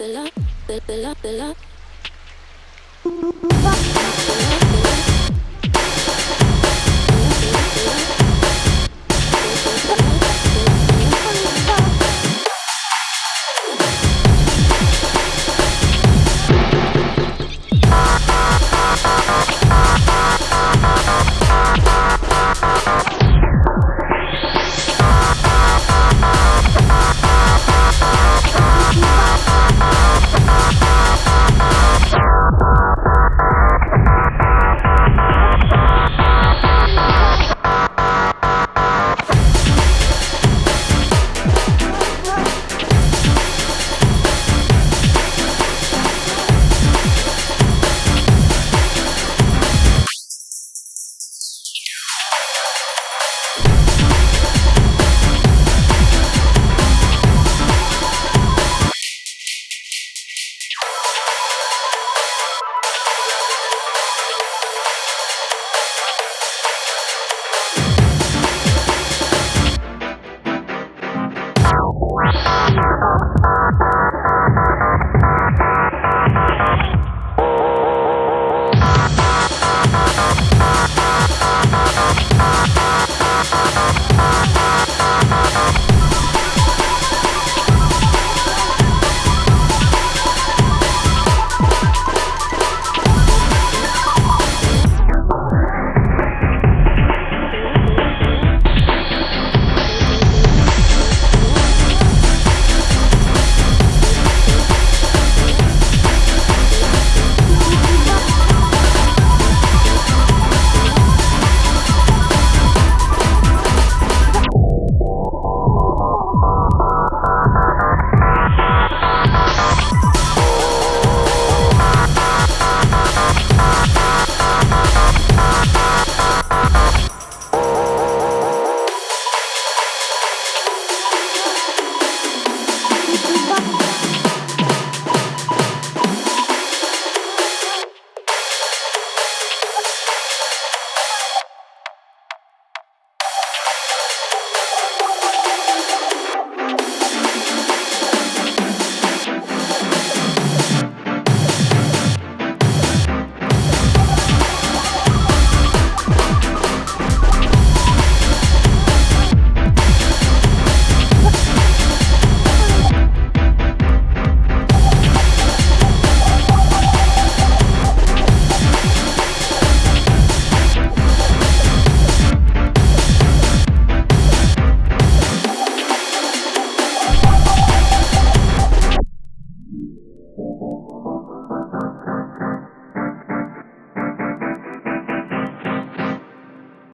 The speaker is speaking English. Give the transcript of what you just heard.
the love, the love, the love.